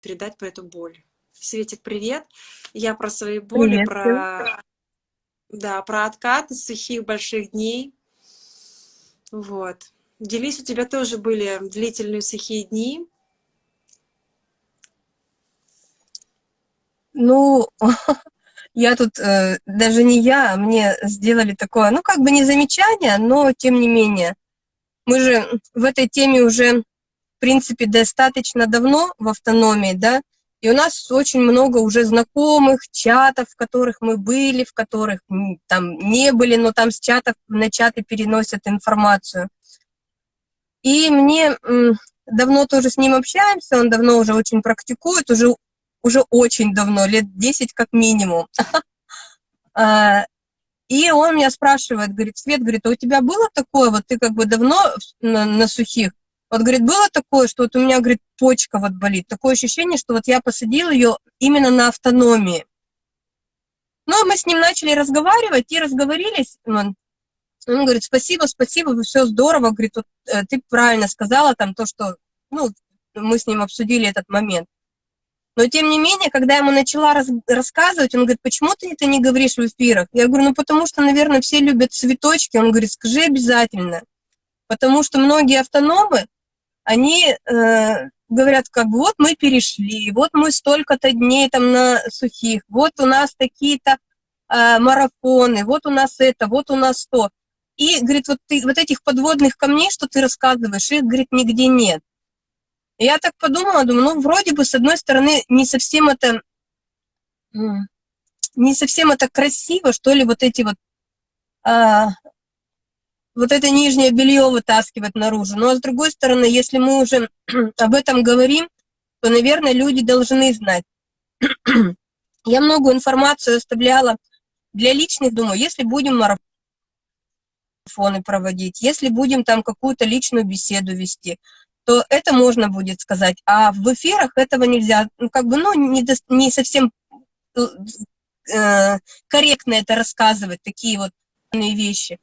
передать про эту боль. Светик, привет. Я про свои боли, привет. про, да, про откаты сухих больших дней. Вот. Делись, у тебя тоже были длительные сухие дни. Ну, я тут, э, даже не я, мне сделали такое, ну, как бы не замечание, но тем не менее. Мы же в этой теме уже, принципе, достаточно давно в автономии, да, и у нас очень много уже знакомых чатов, в которых мы были, в которых там не были, но там с чатов на чаты переносят информацию. И мне давно тоже с ним общаемся, он давно уже очень практикует, уже, уже очень давно, лет 10 как минимум. А, и он меня спрашивает, говорит, Свет, говорит, а у тебя было такое, вот ты как бы давно на, на сухих, вот, говорит, было такое, что вот у меня, говорит, почка вот болит. Такое ощущение, что вот я посадила ее именно на автономии. Ну, мы с ним начали разговаривать и разговорились. Он, он говорит, спасибо, спасибо, все здорово. Говорит, вот, э, ты правильно сказала там то, что, ну, мы с ним обсудили этот момент. Но, тем не менее, когда я ему начала раз, рассказывать, он говорит, почему ты это не говоришь в эфирах? Я говорю, ну, потому что, наверное, все любят цветочки. Он говорит, скажи обязательно. Потому что многие автономы, они э, говорят, как вот мы перешли, вот мы столько-то дней там на сухих, вот у нас такие-то э, марафоны, вот у нас это, вот у нас то. И, говорит, вот, ты, вот этих подводных камней, что ты рассказываешь, их, говорит, нигде нет. Я так подумала, думаю, ну, вроде бы, с одной стороны, не совсем это, не совсем это красиво, что ли, вот эти вот а, вот это нижнее белье вытаскивать наружу. Но с другой стороны, если мы уже об этом говорим, то, наверное, люди должны знать. Я много информацию оставляла для личных, думаю, если будем марафоны проводить, если будем там какую-то личную беседу вести, то это можно будет сказать. А в эфирах этого нельзя, ну, как бы, ну, не, до, не совсем э, корректно это рассказывать, такие вот вещи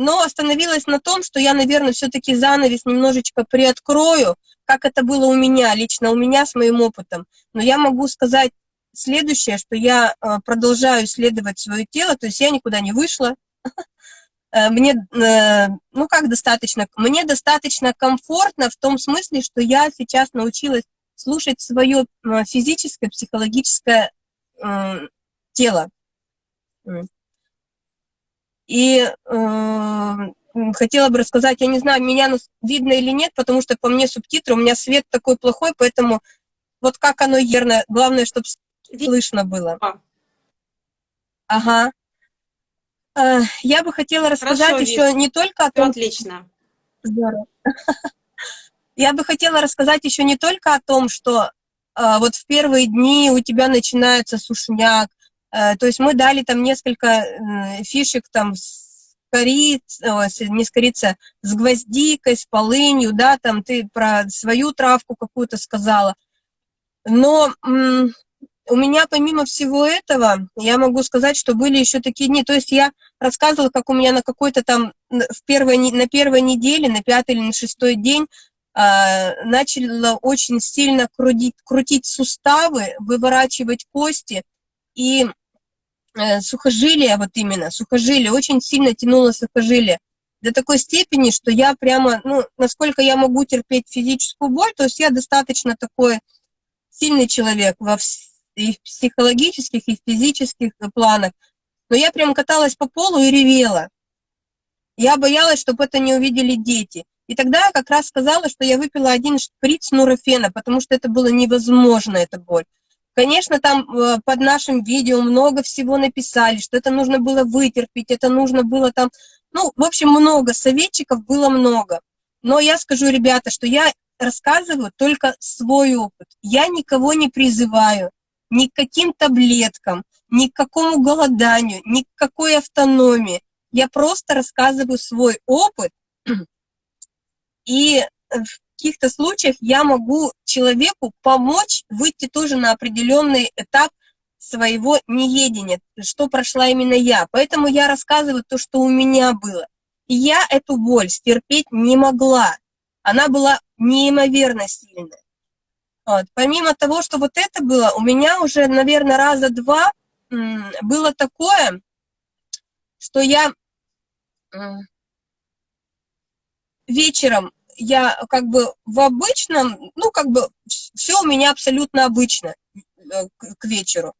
но остановилась на том, что я, наверное, все-таки занавес немножечко приоткрою, как это было у меня, лично у меня с моим опытом. Но я могу сказать следующее, что я э, продолжаю исследовать свое тело, то есть я никуда не вышла. Э, мне, э, ну как достаточно, мне достаточно комфортно в том смысле, что я сейчас научилась слушать свое физическое, психологическое тело. И э, хотела бы рассказать, я не знаю, меня видно или нет, потому что по мне субтитры, у меня свет такой плохой, поэтому вот как оно ерно, главное, чтобы слышно было. Ага. Э, я бы хотела рассказать Хорошо, еще вид. не только о том... Отлично. Здорово. Я бы хотела рассказать еще не только о том, что э, вот в первые дни у тебя начинается сушняк, то есть мы дали там несколько фишек там с корицей, не с корицей, с гвоздикой, с полынью, да, там ты про свою травку какую-то сказала. Но у меня помимо всего этого, я могу сказать, что были еще такие дни, то есть я рассказывала, как у меня на какой-то там, в первой, на первой неделе, на пятый или на шестой день э, начала очень сильно крутить, крутить суставы, выворачивать кости, и Э, сухожилие, вот именно, сухожилие, очень сильно тянуло сухожилие. До такой степени, что я прямо, ну, насколько я могу терпеть физическую боль, то есть я достаточно такой сильный человек во и психологических, и физических планах. Но я прям каталась по полу и ревела. Я боялась, чтобы это не увидели дети. И тогда я как раз сказала, что я выпила один шприц нурофена, потому что это было невозможно, эта боль. Конечно, там э, под нашим видео много всего написали, что это нужно было вытерпеть, это нужно было там, ну, в общем, много, советчиков было много. Но я скажу, ребята, что я рассказываю только свой опыт. Я никого не призываю ни к каким таблеткам, ни к какому голоданию, ни к какой автономии. Я просто рассказываю свой опыт, и в каких-то случаях я могу человеку помочь выйти тоже на определенный этап своего неедения, что прошла именно я. Поэтому я рассказываю то, что у меня было. И я эту боль стерпеть не могла. Она была неимоверно сильная. Вот. Помимо того, что вот это было, у меня уже, наверное, раза два было такое, что я вечером, я как бы в обычном, ну, как бы все у меня абсолютно обычно э, к вечеру.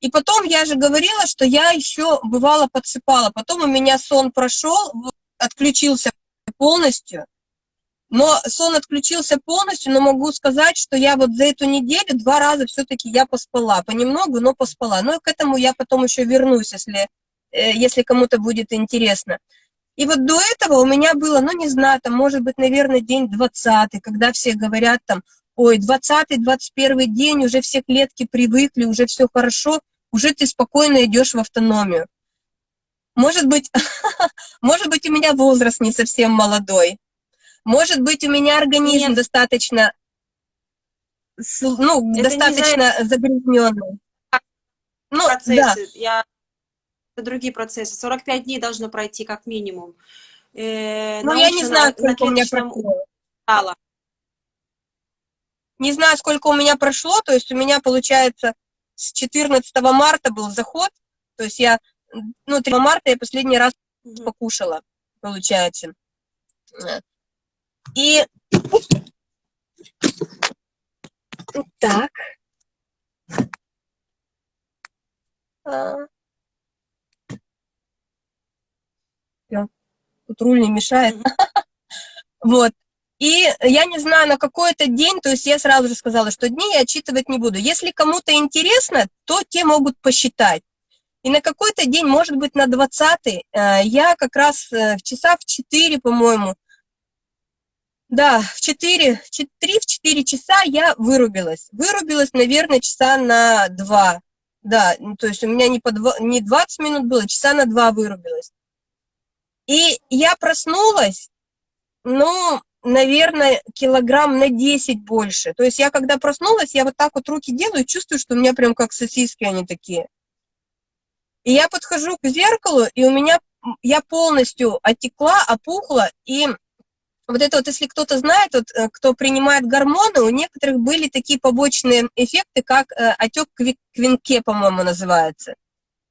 И потом я же говорила, что я еще бывало подсыпала. Потом у меня сон прошел, отключился полностью. Но сон отключился полностью, но могу сказать, что я вот за эту неделю два раза все-таки я поспала. Понемногу, но поспала. Но к этому я потом еще вернусь, если, э, если кому-то будет интересно. И вот до этого у меня было, ну, не знаю, там, может быть, наверное, день 20 когда все говорят там, ой, 20-21 день, уже все клетки привыкли, уже все хорошо уже ты спокойно идешь в автономию. Может быть, может быть, у меня возраст не совсем молодой. Может быть, у меня организм Нет. достаточно, ну, Это достаточно загрязненный. Ну, процессы. Да. Я... Это другие процессы. 45 дней должно пройти как минимум. Э, ну, я не знаю, сколько у меня прошло. Не знаю, сколько у меня прошло, то есть у меня, получается, с 14 марта был заход, то есть я, ну, 3 марта я последний раз покушала, получается. И так. А. Тут руль не мешает. Вот. И я не знаю, на какой-то день, то есть я сразу же сказала, что дни я отчитывать не буду. Если кому-то интересно, то те могут посчитать. И на какой-то день, может быть, на 20 э, я как раз э, в часа в 4, по-моему, да, в 4, 3 в 4 часа я вырубилась. Вырубилась, наверное, часа на 2. Да, то есть у меня не, по 2, не 20 минут было, часа на 2 вырубилась. И я проснулась, ну, наверное, килограмм на 10 больше. То есть я когда проснулась, я вот так вот руки делаю, чувствую, что у меня прям как сосиски они такие. И я подхожу к зеркалу, и у меня, я полностью отекла, опухла, и вот это вот, если кто-то знает, вот, э, кто принимает гормоны, у некоторых были такие побочные эффекты, как э, отек квинке, по-моему, называется.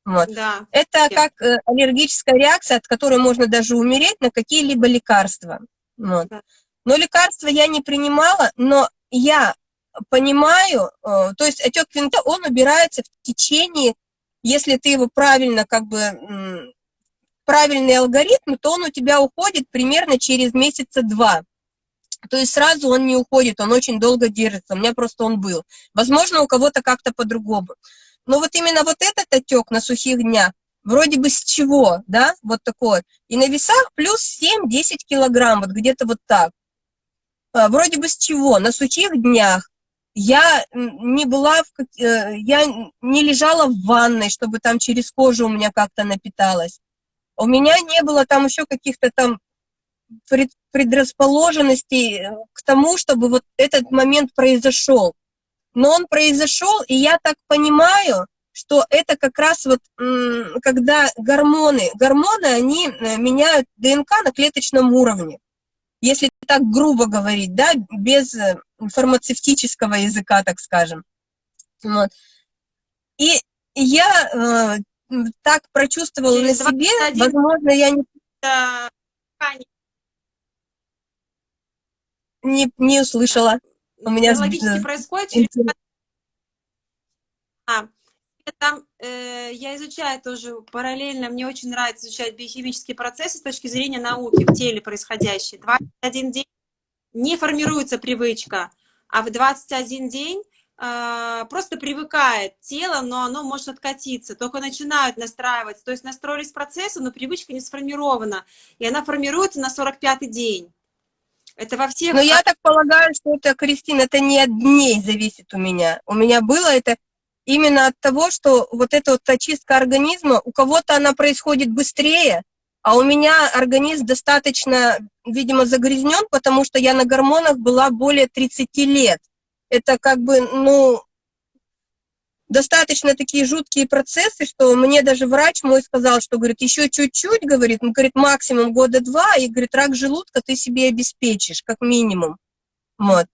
Вот. Да. Это как э, аллергическая реакция, от которой можно даже умереть на какие-либо лекарства. Вот. Да. Но лекарства я не принимала, но я понимаю, э, то есть отек винта, он убирается в течение, если ты его правильно, как бы, правильный алгоритм, то он у тебя уходит примерно через месяца два. То есть сразу он не уходит, он очень долго держится, у меня просто он был. Возможно, у кого-то как-то по-другому. Но вот именно вот этот отек на сухих днях, вроде бы с чего, да, вот такой, и на весах плюс 7-10 килограмм, вот где-то вот так. А, вроде бы с чего, на сухих днях, я не была, в, э, я не лежала в ванной, чтобы там через кожу у меня как-то напиталось. У меня не было там еще каких-то там предрасположенностей э, к тому, чтобы вот этот момент произошел. Но он произошел, и я так понимаю, что это как раз вот, когда гормоны, гормоны, они э, меняют ДНК на клеточном уровне если так грубо говорить, да, без э, фармацевтического языка, так скажем. Вот. И я э, так прочувствовала Через на себе, 21... возможно, я не... Не, не услышала. У меня... Логически происходит через... А, там э, я изучаю тоже параллельно, мне очень нравится изучать биохимические процессы с точки зрения науки в теле происходящие. 21 день не формируется привычка, а в 21 день э, просто привыкает тело, но оно может откатиться, только начинают настраиваться. То есть настроились процессы, но привычка не сформирована, и она формируется на 45-й день. Это во всех... Но я так полагаю, что это, Кристина, это не от дней зависит у меня. У меня было это именно от того, что вот эта вот очистка организма, у кого-то она происходит быстрее, а у меня организм достаточно, видимо, загрязнен, потому что я на гормонах была более 30 лет. Это как бы, ну, достаточно такие жуткие процессы, что мне даже врач мой сказал, что, говорит, еще чуть-чуть, говорит, ну, говорит, максимум года два, и, говорит, рак желудка ты себе обеспечишь, как минимум. Вот.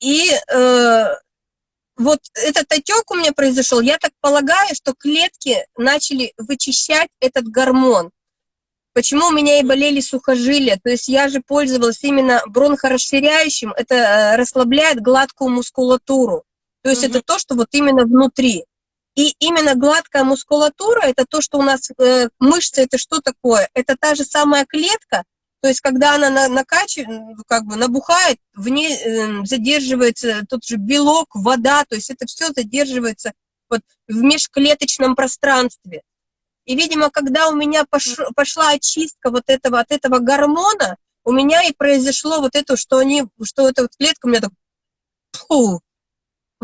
И э, вот этот отек у меня произошел, я так полагаю, что клетки начали вычищать этот гормон. Почему у меня и болели сухожилия? То есть я же пользовалась именно бронхорасширяющим, это э, расслабляет гладкую мускулатуру. То есть угу. это то, что вот именно внутри. И именно гладкая мускулатура, это то, что у нас э, мышцы, это что такое? Это та же самая клетка, то есть, когда она на, накачивает, как бы набухает, в ней э, задерживается тот же белок, вода, то есть это все задерживается вот в межклеточном пространстве. И, видимо, когда у меня пош, пошла очистка вот этого, от этого гормона, у меня и произошло вот это, что они, что эта вот клетка у меня так, фу,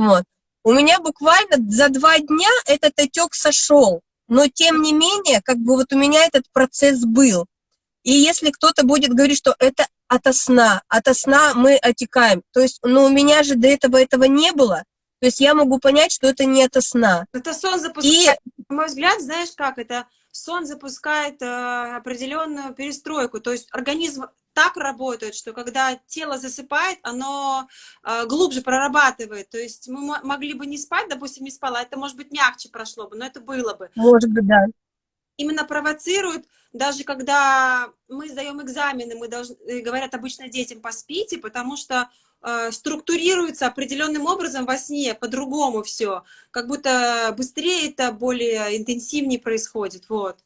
вот. У меня буквально за два дня этот отек сошел, но тем не менее, как бы вот у меня этот процесс был. И если кто-то будет говорить, что это ото сна, ото сна мы отекаем, то есть, ну, у меня же до этого этого не было, то есть я могу понять, что это не ото сна. Это сон запускает, и... на мой взгляд, знаешь как, это сон запускает э, определенную перестройку, то есть организм так работает, что когда тело засыпает, оно э, глубже прорабатывает. То есть мы могли бы не спать, допустим, не спала, это, может быть, мягче прошло бы, но это было бы. Может быть, да именно провоцирует, даже когда мы сдаем экзамены, мы должны, э, говорят обычно детям поспите, потому что э, структурируется определенным образом во сне, по-другому все, как будто быстрее это, более интенсивнее происходит, вот.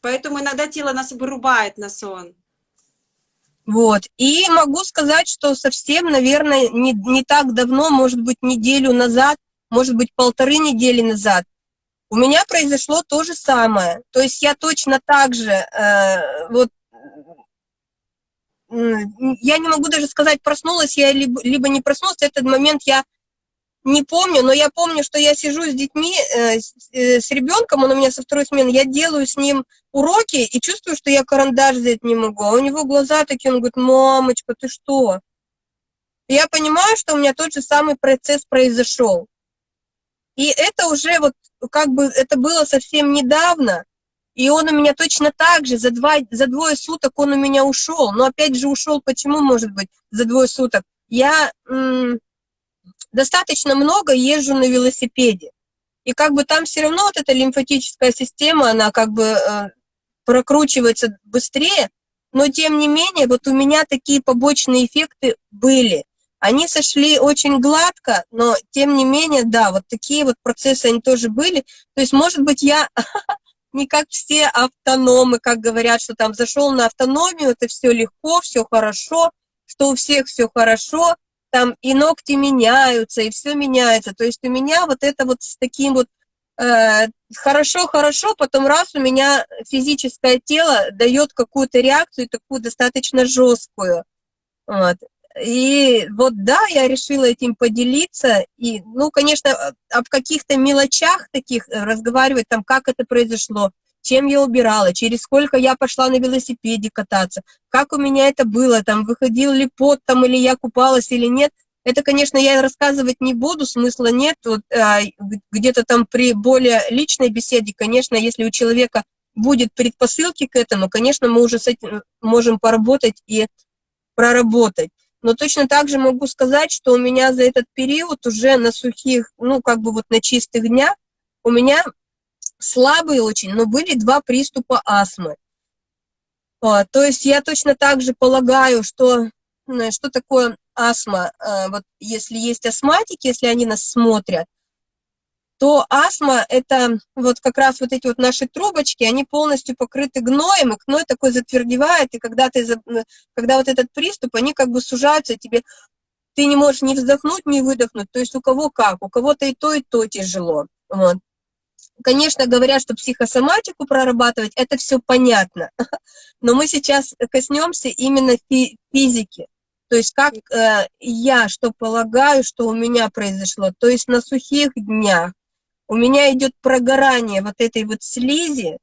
Поэтому иногда тело нас вырубает на сон. Вот. И могу сказать, что совсем, наверное, не, не так давно, может быть, неделю назад, может быть, полторы недели назад, у меня произошло то же самое. То есть я точно так же, э, вот, я не могу даже сказать, проснулась я либо, либо не проснулась, этот момент я не помню, но я помню, что я сижу с детьми, э, с, э, ребенком, он у меня со второй смены, я делаю с ним уроки и чувствую, что я карандаш взять не могу, а у него глаза такие, он говорит, мамочка, ты что? я понимаю, что у меня тот же самый процесс произошел. И это уже вот как бы это было совсем недавно, и он у меня точно так же, за, два, за двое суток он у меня ушел. Но опять же ушел, почему, может быть, за двое суток? Я достаточно много езжу на велосипеде. И как бы там все равно вот эта лимфатическая система, она как бы э, прокручивается быстрее, но тем не менее, вот у меня такие побочные эффекты были. Они сошли очень гладко, но тем не менее, да, вот такие вот процессы они тоже были. То есть, может быть, я не как все автономы, как говорят, что там зашел на автономию, это все легко, все хорошо, что у всех все хорошо, там и ногти меняются, и все меняется. То есть у меня вот это вот с таким вот хорошо-хорошо, э, потом раз у меня физическое тело дает какую-то реакцию, такую достаточно жесткую. Вот. И вот да, я решила этим поделиться. И, ну, конечно, об каких-то мелочах таких э, разговаривать, там, как это произошло, чем я убирала, через сколько я пошла на велосипеде кататься, как у меня это было, там, выходил ли пот, там, или я купалась, или нет. Это, конечно, я рассказывать не буду, смысла нет. Вот, а, где-то там при более личной беседе, конечно, если у человека будет предпосылки к этому, конечно, мы уже с этим можем поработать и проработать. Но точно так же могу сказать, что у меня за этот период уже на сухих, ну, как бы вот на чистых днях, у меня слабые очень, но были два приступа астмы. А, то есть я точно так же полагаю, что, что такое астма, а, вот если есть астматики, если они нас смотрят, то астма – это вот как раз вот эти вот наши трубочки, они полностью покрыты гноем, и гной такой затвердевает, и когда, ты, когда вот этот приступ, они как бы сужаются, тебе ты не можешь ни вздохнуть, ни выдохнуть, то есть у кого как, у кого-то и то, и то тяжело. Вот. Конечно, говорят, что психосоматику прорабатывать, это все понятно, но мы сейчас коснемся именно фи физики. То есть как э, я что полагаю, что у меня произошло. То есть на сухих днях у меня идет прогорание вот этой вот слизи,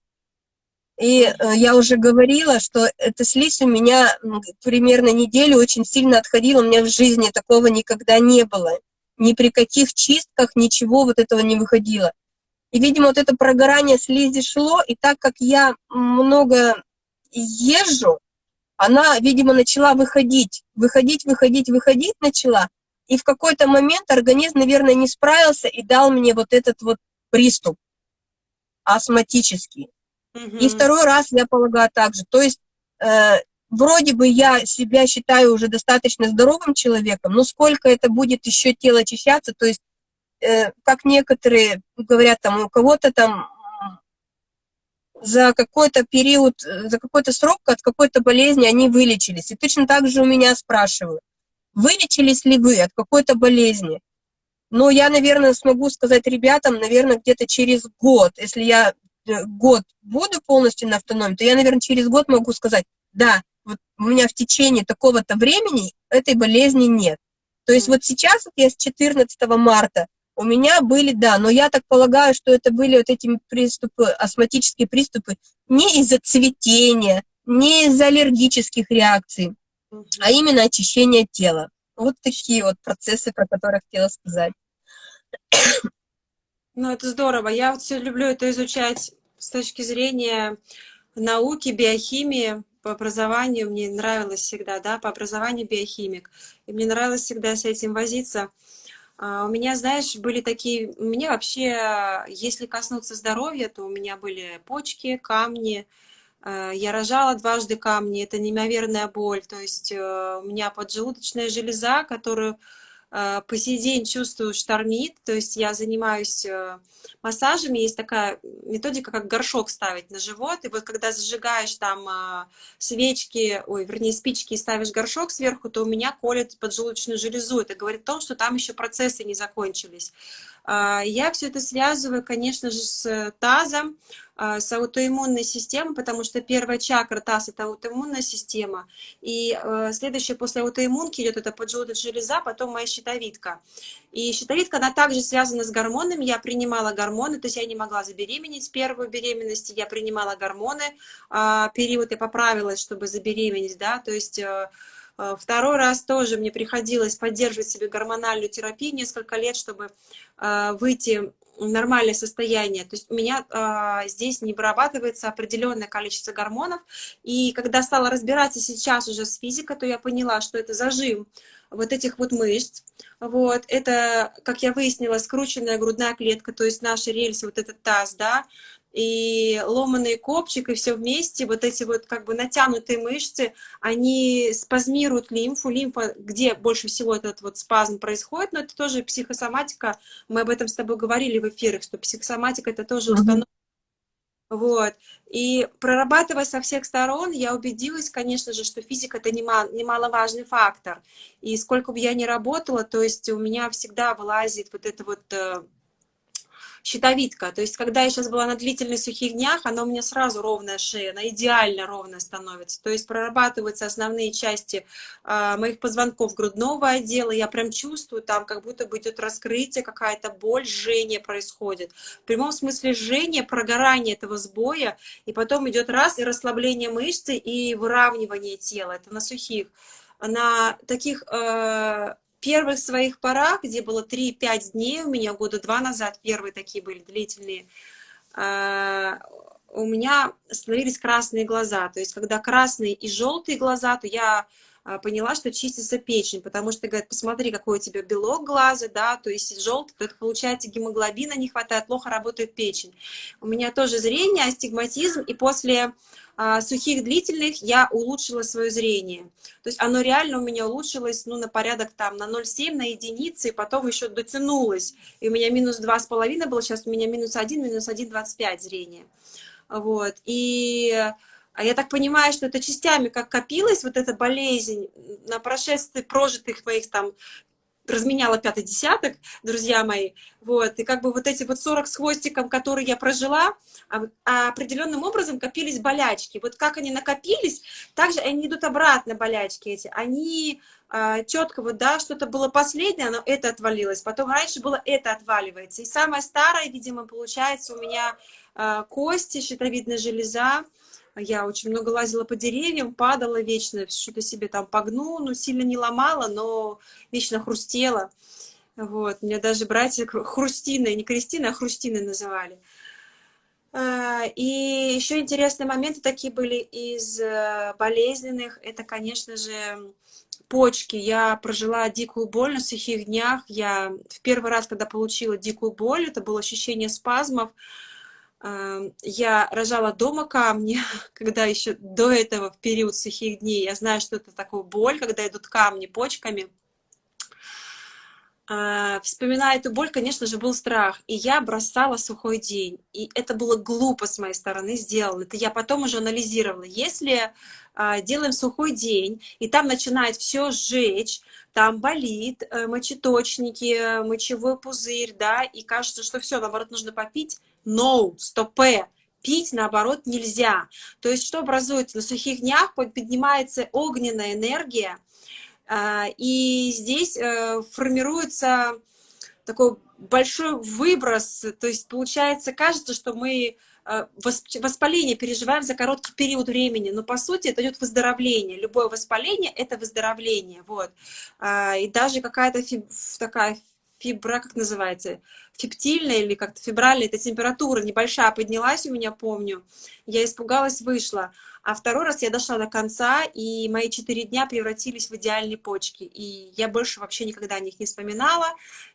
и э, я уже говорила, что эта слизь у меня примерно неделю очень сильно отходила, у меня в жизни такого никогда не было. Ни при каких чистках ничего вот этого не выходило. И, видимо, вот это прогорание слизи шло, и так как я много езжу, она, видимо, начала выходить, выходить, выходить, выходить начала, и в какой-то момент организм, наверное, не справился и дал мне вот этот вот приступ астматический. Угу. И второй раз я полагаю так же. То есть э, вроде бы я себя считаю уже достаточно здоровым человеком, но сколько это будет еще тело очищаться, то есть как некоторые говорят, там у кого-то там за какой-то период, за какой-то срок от какой-то болезни они вылечились. И точно так же у меня спрашивают, вылечились ли вы от какой-то болезни? Но я, наверное, смогу сказать ребятам, наверное, где-то через год, если я э, год буду полностью на автономии, то я, наверное, через год могу сказать, да, вот у меня в течение такого-то времени этой болезни нет. То есть вот сейчас, вот я с 14 марта, у меня были, да, но я так полагаю, что это были вот эти приступы, астматические приступы не из-за цветения, не из-за аллергических реакций, а именно очищение тела. Вот такие вот процессы, про которые хотела сказать. Ну, это здорово. Я вот все люблю это изучать с точки зрения науки, биохимии, по образованию мне нравилось всегда, да, по образованию биохимик. И мне нравилось всегда с этим возиться. А, у меня, знаешь, были такие... Мне вообще, если коснуться здоровья, то у меня были почки, камни. А, я рожала дважды камни, это неимоверная боль. То есть э, у меня поджелудочная железа, которую Э, по сей день чувствую штормит, то есть я занимаюсь э, массажами, есть такая методика, как горшок ставить на живот, и вот когда зажигаешь там э, свечки, ой, вернее, спички и ставишь горшок сверху, то у меня колет поджелудочную железу, это говорит о том, что там еще процессы не закончились. А, я все это связываю, конечно же, с тазом, а, с аутоиммунной системой, потому что первая чакра таз – это аутоиммунная система, и э, следующая после аутоиммунки идет это поджелудочная железа, потом моя щитовидка. И щитовидка, она также связана с гормонами, я принимала гормоны, то есть я не могла забеременеть первую беременность, я принимала гормоны, а, период я поправилась, чтобы забеременеть, да, то есть Э, второй раз тоже мне приходилось поддерживать себе гормональную терапию несколько лет, чтобы э, выйти в нормальное состояние. То есть у меня э, здесь не вырабатывается определенное количество гормонов. И когда стала разбираться сейчас уже с физикой, то я поняла, что это зажим вот этих вот мышц. Вот, это, как я выяснила, скрученная грудная клетка, то есть наши рельсы, вот этот таз, да, и ломаный копчик, и все вместе, вот эти вот как бы натянутые мышцы, они спазмируют лимфу, лимфа, где больше всего этот вот спазм происходит, но это тоже психосоматика, мы об этом с тобой говорили в эфирах, что психосоматика это тоже установка. Вот. И прорабатывая со всех сторон, я убедилась, конечно же, что физика это немаловажный фактор. И сколько бы я ни работала, то есть у меня всегда вылазит вот это вот э, щитовидка. То есть, когда я сейчас была на длительных сухих днях, она у меня сразу ровная шея, она идеально ровная становится. То есть, прорабатываются основные части э, моих позвонков грудного отдела. Я прям чувствую там, как будто бы идет раскрытие, какая-то боль, жжение происходит. В прямом смысле жжение, прогорание этого сбоя, и потом идет раз, и расслабление мышцы, и выравнивание тела. Это на сухих. На таких э, первых своих порах, где было 3-5 дней, у меня года два назад, первые такие были длительные, а, у меня становились красные глаза. То есть, когда красные и желтые глаза, то я а, поняла, что чистится печень, потому что, говорят, посмотри, какой у тебя белок глаза, да, то есть желтый, то это получается гемоглобина не хватает, плохо работает печень. У меня тоже зрение, астигматизм, и после сухих длительных я улучшила свое зрение. То есть оно реально у меня улучшилось, ну, на порядок там на 0,7, на единицы, и потом еще дотянулось. И у меня минус 2,5 было, сейчас у меня минус 1, минус 1,25 зрение. Вот, и а я так понимаю, что это частями как копилась вот эта болезнь на прошествии прожитых моих там разменяла пятый десяток, друзья мои, вот, и как бы вот эти вот 40 с хвостиком, которые я прожила, а, а определенным образом копились болячки. Вот как они накопились, так же они идут обратно, болячки эти, они а, четко вот, да, что-то было последнее, но это отвалилось, потом раньше было это отваливается, и самое старое, видимо, получается у меня а, кости, щитовидная железа, я очень много лазила по деревьям, падала вечно, что-то себе там погну, ну, сильно не ломала, но вечно хрустела. Вот, меня даже братья Хрустины, не Кристина, а Хрустины называли. А, и еще интересные моменты такие были из э, болезненных. Это, конечно же, почки. Я прожила дикую боль на сухих днях. Я в первый раз, когда получила дикую боль, это было ощущение спазмов. Я рожала дома камни, когда еще до этого, в период сухих дней, я знаю, что это такое боль, когда идут камни почками. А, вспоминая эту боль, конечно же, был страх. И я бросала сухой день. И это было глупо с моей стороны сделано. Это я потом уже анализировала. Если а, делаем сухой день, и там начинает все сжечь, там болит, э, мочеточники, мочевой пузырь, да, и кажется, что все, наоборот, нужно попить. No, стопе пить, наоборот, нельзя. То есть что образуется? На сухих днях поднимается огненная энергия, а, и здесь э, формируется такой большой выброс, то есть получается, кажется, что мы э, воспаление переживаем за короткий период времени, но по сути это идет выздоровление. Любое воспаление – это выздоровление. Вот. И даже какая-то такая фибра, как называется, фиптильная или как-то фибральная, эта температура небольшая поднялась у меня, помню. Я испугалась, вышла. А второй раз я дошла до конца, и мои четыре дня превратились в идеальные почки. И я больше вообще никогда о них не вспоминала,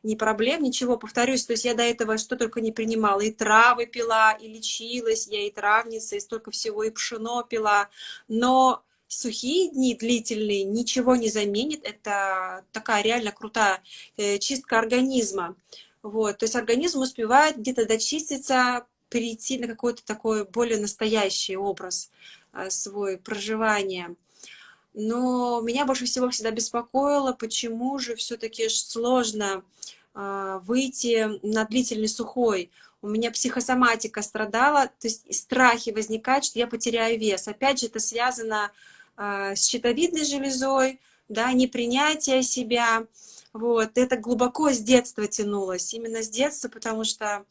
ни проблем, ничего. Повторюсь, то есть я до этого что только не принимала. И травы пила, и лечилась, я и травница, и столько всего, и пшено пила. Но сухие дни длительные ничего не заменит. Это такая реально крутая э, чистка организма. Вот, то есть организм успевает где-то дочиститься, перейти на какой-то такой более настоящий образ а, свой проживания. Но меня больше всего всегда беспокоило, почему же все-таки сложно а, выйти на длительный сухой. У меня психосоматика страдала, то есть страхи возникают, что я потеряю вес. Опять же, это связано а, с щитовидной железой, да, непринятие себя, вот, это глубоко с детства тянулось, именно с детства, потому что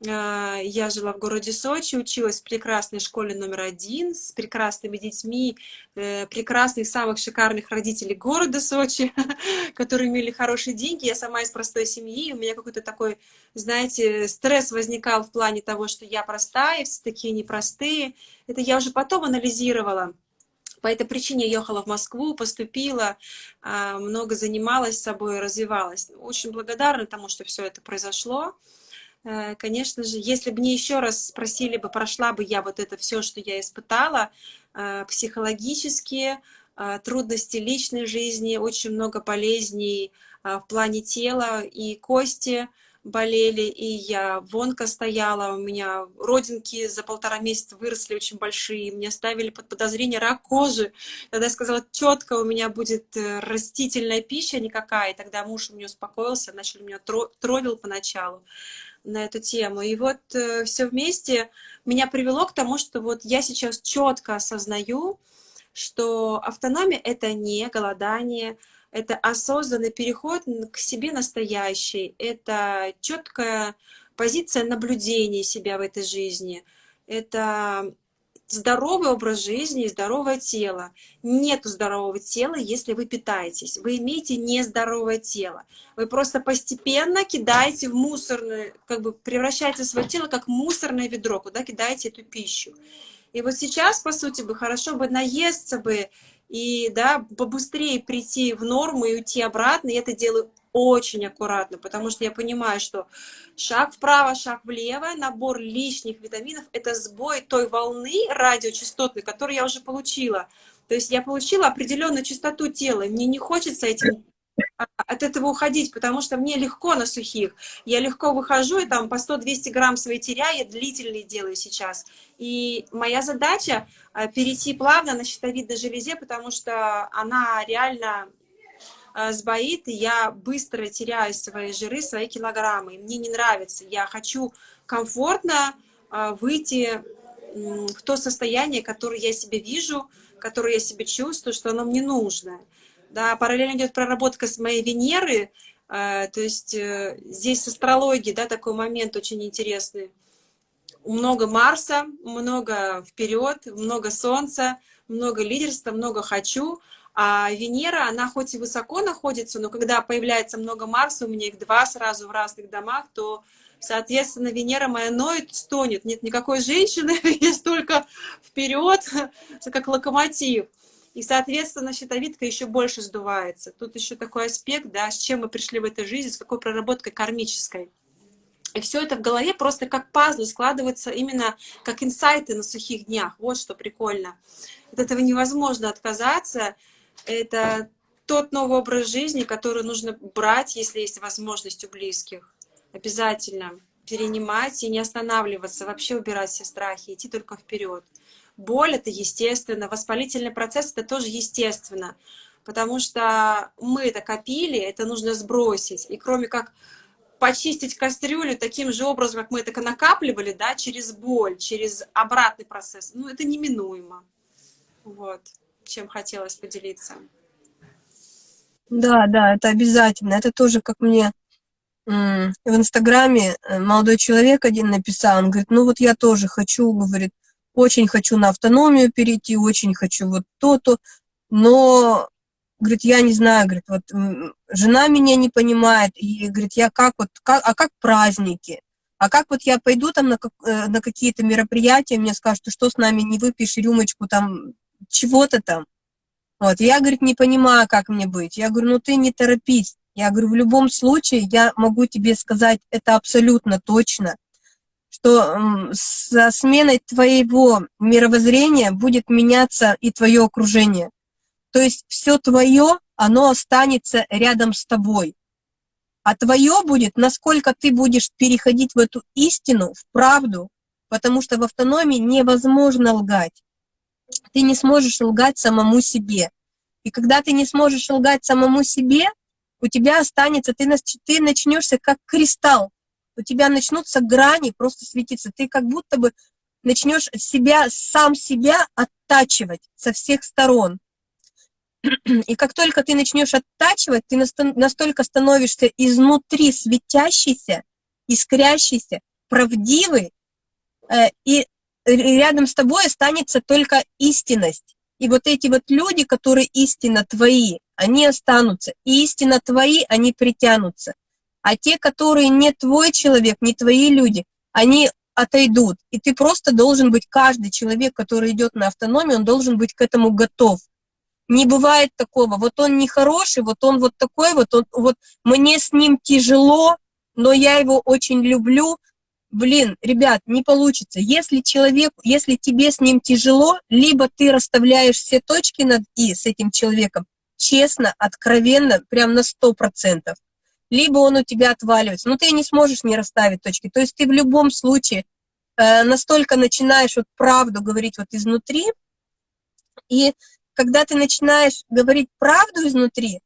э, я жила в городе Сочи, училась в прекрасной школе номер один с прекрасными детьми, э, прекрасных, самых шикарных родителей города Сочи, которые имели хорошие деньги. Я сама из простой семьи, у меня какой-то такой, знаете, стресс возникал в плане того, что я простая, все такие непростые. Это я уже потом анализировала. По этой причине я ехала в Москву, поступила, а, много занималась собой, развивалась. Очень благодарна тому, что все это произошло. Э, конечно же, если бы мне еще раз спросили бы, прошла бы я вот это все, что я испытала, э, психологические э, трудности личной жизни, очень много болезней в плане тела и кости, болели, и я вонка стояла, у меня родинки за полтора месяца выросли очень большие, мне ставили под подозрение рак кожи. Тогда я сказала, четко у меня будет э, растительная пища никакая, и тогда муж мне успокоился, начал меня троллил поначалу на эту тему. И вот э, все вместе меня привело к тому, что вот я сейчас четко осознаю, что автономия — это не голодание, это осознанный переход к себе настоящей, это четкая позиция наблюдения себя в этой жизни, это здоровый образ жизни и здоровое тело. Нет здорового тела, если вы питаетесь. Вы имеете нездоровое тело. Вы просто постепенно кидаете в мусорное, как бы превращаете свое тело как мусорное ведро, куда кидаете эту пищу. И вот сейчас, по сути, бы хорошо бы наесться бы и да, побыстрее прийти в норму и уйти обратно. И это делаю очень аккуратно, потому что я понимаю, что шаг вправо, шаг влево, набор лишних витаминов – это сбой той волны радиочастотной, которую я уже получила. То есть я получила определенную частоту тела, мне не хочется этим от этого уходить, потому что мне легко на сухих. Я легко выхожу, и там по 100-200 грамм свои теряю, я длительные делаю сейчас. И моя задача а, перейти плавно на щитовидной железе, потому что она реально а, сбоит, и я быстро теряю свои жиры, свои килограммы. Мне не нравится. Я хочу комфортно выйти в то состояние, которое я себе вижу, которое я себе чувствую, что оно мне нужно да, параллельно идет проработка с моей Венеры, э, то есть э, здесь с астрологией, да, такой момент очень интересный. Много Марса, много вперед, много Солнца, много лидерства, много хочу, а Венера, она хоть и высоко находится, но когда появляется много Марса, у меня их два сразу в разных домах, то, соответственно, Венера моя ноет, стонет. Нет никакой женщины, есть только вперед, как локомотив. И, соответственно, щитовидка еще больше сдувается. Тут еще такой аспект, да, с чем мы пришли в этой жизни, с какой проработкой кармической. И все это в голове просто как пазлы складывается именно как инсайты на сухих днях. Вот что прикольно. От этого невозможно отказаться. Это тот новый образ жизни, который нужно брать, если есть возможность у близких. Обязательно перенимать и не останавливаться, вообще убирать все страхи, идти только вперед. Боль — это естественно, воспалительный процесс — это тоже естественно, потому что мы это копили, это нужно сбросить. И кроме как почистить кастрюлю таким же образом, как мы это накапливали, да, через боль, через обратный процесс, ну, это неминуемо. Вот, чем хотелось поделиться. Да, да, это обязательно. Это тоже, как мне в Инстаграме э, молодой человек один написал, он говорит, ну вот я тоже хочу, говорит, очень хочу на автономию перейти, очень хочу вот то-то, но, говорит, я не знаю, говорит, вот жена меня не понимает, и, говорит, я как вот, как, а как праздники? А как вот я пойду там на, э, на какие-то мероприятия, мне скажут, что с нами не выпьешь рюмочку там, чего-то там. Вот, я, говорит, не понимаю, как мне быть. Я говорю, ну ты не торопись. Я говорю, в любом случае, я могу тебе сказать это абсолютно точно, что со сменой твоего мировоззрения будет меняться и твое окружение. То есть все твое, оно останется рядом с тобой. А твое будет, насколько ты будешь переходить в эту истину, в правду, потому что в автономии невозможно лгать. Ты не сможешь лгать самому себе. И когда ты не сможешь лгать самому себе, у тебя останется, ты, ты начнешься как кристалл, у тебя начнутся грани просто светиться, ты как будто бы начнешь себя, сам себя оттачивать со всех сторон. И как только ты начнешь оттачивать, ты настолько становишься изнутри светящийся, искрящийся, правдивый, э, и рядом с тобой останется только истинность. И вот эти вот люди, которые истинно твои, они останутся. И истинно твои, они притянутся. А те, которые не твой человек, не твои люди, они отойдут. И ты просто должен быть, каждый человек, который идет на автономию, он должен быть к этому готов. Не бывает такого, вот он нехороший, вот он вот такой, вот, он, вот мне с ним тяжело, но я его очень люблю, блин, ребят, не получится. Если человек, если тебе с ним тяжело, либо ты расставляешь все точки над «и» с этим человеком, честно, откровенно, прям на сто процентов, либо он у тебя отваливается, но ты не сможешь не расставить точки. То есть ты в любом случае э, настолько начинаешь вот правду говорить вот изнутри, и когда ты начинаешь говорить правду изнутри,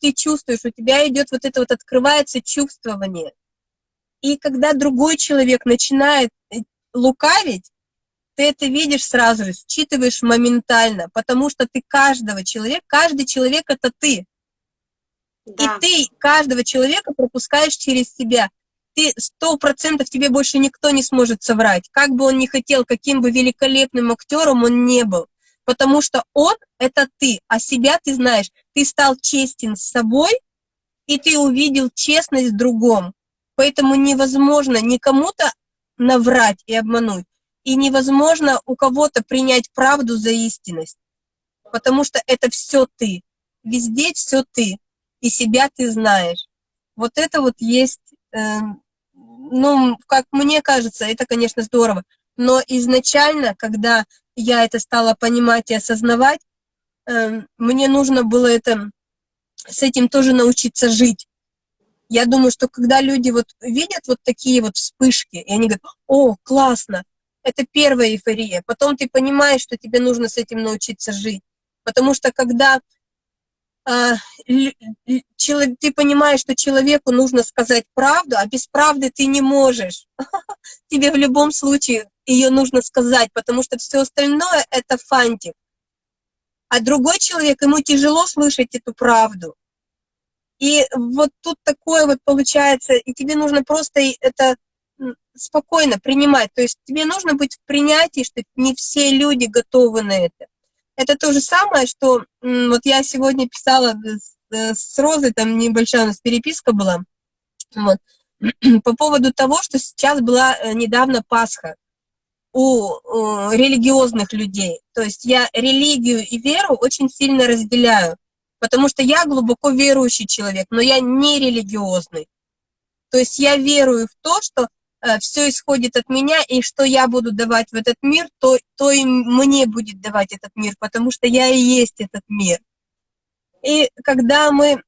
ты чувствуешь, у тебя идет вот это вот открывается чувствование, и когда другой человек начинает э, лукавить, ты это видишь сразу же, считываешь моментально, потому что ты каждого человека, каждый человек — это ты. Да. И ты каждого человека пропускаешь через себя. Ты сто процентов тебе больше никто не сможет соврать, как бы он ни хотел, каким бы великолепным актером он не был. Потому что он — это ты, а себя ты знаешь. Ты стал честен с собой, и ты увидел честность в другом. Поэтому невозможно никому-то наврать и обмануть. И невозможно у кого-то принять правду за истинность. Потому что это все ты. Везде все ты. И себя ты знаешь. Вот это вот есть, э, ну, как мне кажется, это, конечно, здорово. Но изначально, когда я это стала понимать и осознавать, э, мне нужно было это, с этим тоже научиться жить. Я думаю, что когда люди вот видят вот такие вот вспышки, и они говорят, о, классно, это первая эйфория. Потом ты понимаешь, что тебе нужно с этим научиться жить. Потому что когда ты понимаешь, что человеку нужно сказать правду, а без правды ты не можешь. Тебе в любом случае ее нужно сказать, потому что все остальное — это фантик. А другой человек, ему тяжело слышать эту правду. И вот тут такое вот получается, и тебе нужно просто это спокойно принимать. То есть тебе нужно быть в принятии, что не все люди готовы на это. Это то же самое, что вот я сегодня писала с, с Розой, там небольшая у нас переписка была, вот, по поводу того, что сейчас была э, недавно Пасха. у, религиозных людей. То есть я религию и веру очень сильно разделяю, потому что я глубоко верующий человек, но я не религиозный. То есть я верую в то, что э, все исходит от меня, и что я буду давать в этот мир, то, то и мне будет давать этот мир, потому что я и есть этот мир. И когда мы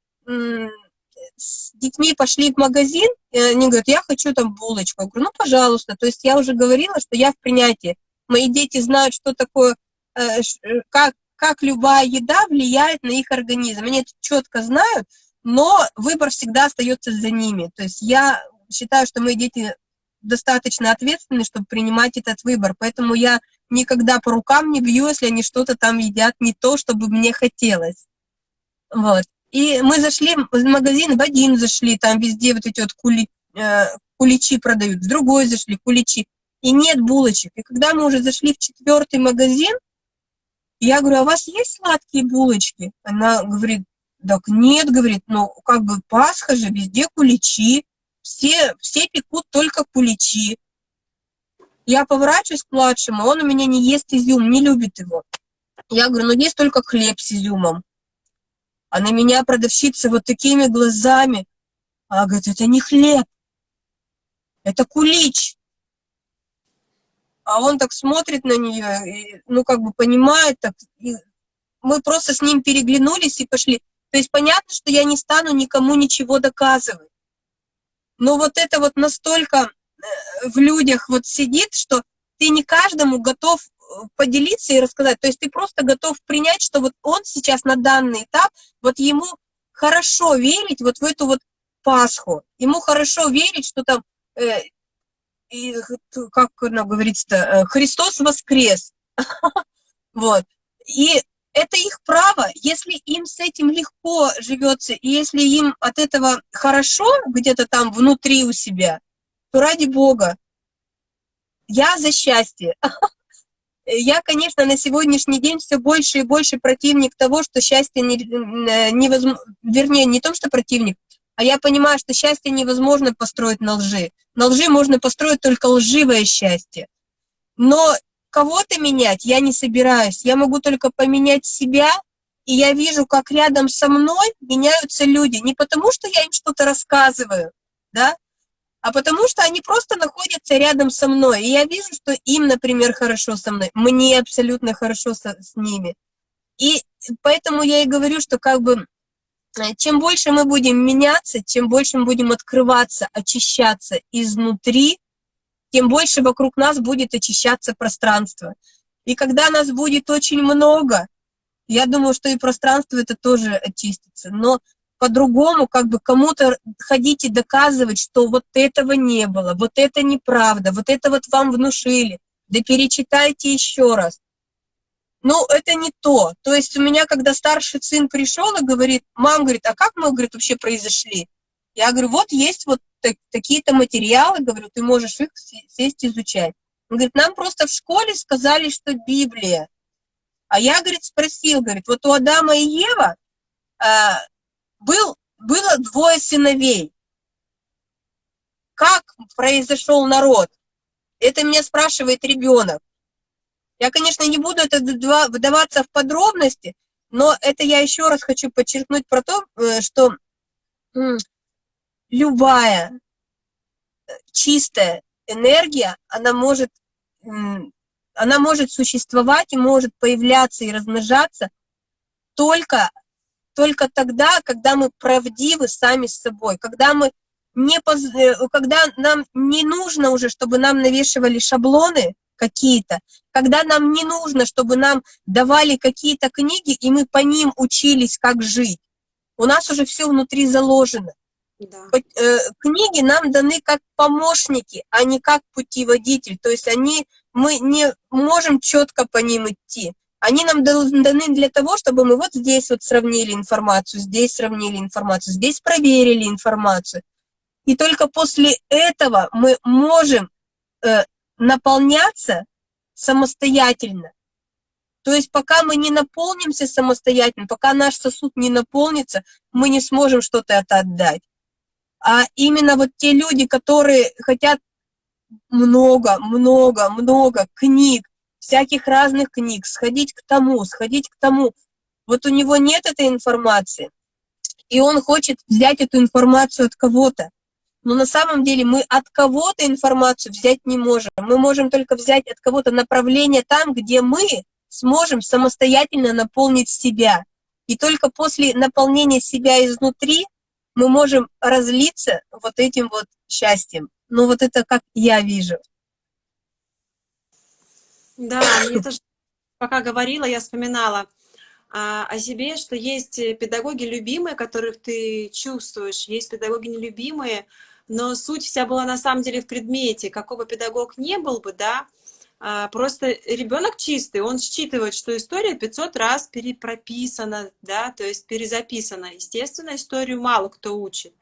с детьми пошли в магазин, они говорят, я хочу там булочку. Я говорю, ну, пожалуйста. То есть я уже говорила, что я в принятии. Мои дети знают, что такое, э, э, как, как любая еда влияет на их организм. Они это четко знают, но выбор всегда остается за ними. То есть я считаю, что мои дети достаточно ответственны, чтобы принимать этот выбор. Поэтому я никогда по рукам не бью, если они что-то там едят не то, чтобы мне хотелось. Вот. И мы зашли в магазин, в один зашли, там везде вот эти вот кули, э, куличи продают, в другой зашли, куличи, и нет булочек. И когда мы уже зашли в четвертый магазин, я говорю, а у вас есть сладкие булочки? Она говорит, так нет, говорит, ну как бы Пасха же, везде куличи, все, все пекут только куличи. Я поворачиваюсь к младшему, он у меня не ест изюм, не любит его. Я говорю, ну есть только хлеб с изюмом. А на меня продавщица вот такими глазами. А говорит, это не хлеб, это кулич. А он так смотрит на нее, и, ну, как бы понимает, так, и мы просто с ним переглянулись и пошли. То есть понятно, что я не стану никому ничего доказывать. Но вот это вот настолько э, в людях вот сидит, что ты не каждому готов поделиться и рассказать. То есть ты просто готов принять, что вот он сейчас на данный этап, вот ему хорошо верить вот в эту вот Пасху. Ему хорошо верить, что там, э, и, как она говорится-то, э, Христос воскрес. Вот. И это их право, если им с этим легко живется, и если им от этого хорошо где-то там внутри у себя, то ради Бога, я за счастье. я, конечно, на сегодняшний день все больше и больше противник того, что счастье не, э, невозможно, вернее, не том, что противник, а я понимаю, что счастье невозможно построить на лжи. На лжи можно построить только лживое счастье. Но кого-то менять я не собираюсь. Я могу только поменять себя, и я вижу, как рядом со мной меняются люди. Не потому, что я им что-то рассказываю, да, а потому что они просто находятся рядом со мной. И я вижу, что им, например, хорошо со мной, мне абсолютно хорошо со, с ними. И поэтому я и говорю, что как бы э, чем больше мы будем меняться, чем больше мы будем открываться, очищаться изнутри, тем больше вокруг нас будет очищаться пространство. И когда нас будет очень много, я думаю, что и пространство это тоже очистится. Но по-другому, как бы кому-то ходить и доказывать, что вот этого не было, вот это неправда, вот это вот вам внушили, да перечитайте еще раз. Ну, это не то. То есть у меня, когда старший сын пришел и говорит, мам, говорит, а как мы, говорит, вообще произошли? Я говорю, вот есть вот такие-то материалы, говорю, ты можешь их сесть изучать. Он говорит, нам просто в школе сказали, что Библия. А я, говорит, спросил, говорит, вот у Адама и Ева а, был, было двое сыновей. Как произошел народ? Это меня спрашивает ребенок. Я, конечно, не буду это выдаваться в подробности, но это я еще раз хочу подчеркнуть про то, э, что любая э, чистая энергия, она может, она может существовать и может появляться и размножаться только только тогда, когда мы правдивы сами с собой, когда мы не поз... Э, когда нам не нужно уже, чтобы нам навешивали шаблоны какие-то, когда нам не нужно, чтобы нам давали какие-то книги, и мы по ним учились, как жить. У нас уже все внутри заложено. Да. Э, книги нам даны как помощники, а не как путеводитель. То есть они, мы не можем четко по ним идти. Они нам даны для того, чтобы мы вот здесь вот сравнили информацию, здесь сравнили информацию, здесь проверили информацию. И только после этого мы можем э, наполняться самостоятельно. То есть пока мы не наполнимся самостоятельно, пока наш сосуд не наполнится, мы не сможем что-то это отдать. А именно вот те люди, которые хотят много, много, много книг, всяких разных книг, сходить к тому, сходить к тому. Вот у него нет этой информации, и он хочет взять эту информацию от кого-то. Но на самом деле мы от кого-то информацию взять не можем. Мы можем только взять от кого-то направление там, где мы сможем самостоятельно наполнить себя. И только после наполнения себя изнутри мы можем разлиться вот этим вот счастьем. Ну вот это как я вижу. Да, мне тоже, пока говорила, я вспоминала а, о себе, что есть педагоги любимые, которых ты чувствуешь, есть педагоги нелюбимые, но суть вся была на самом деле в предмете. Какой бы педагог не был бы, да, просто ребенок чистый, он считывает, что история 500 раз перепрописана, да, то есть перезаписана. Естественно, историю мало кто учит.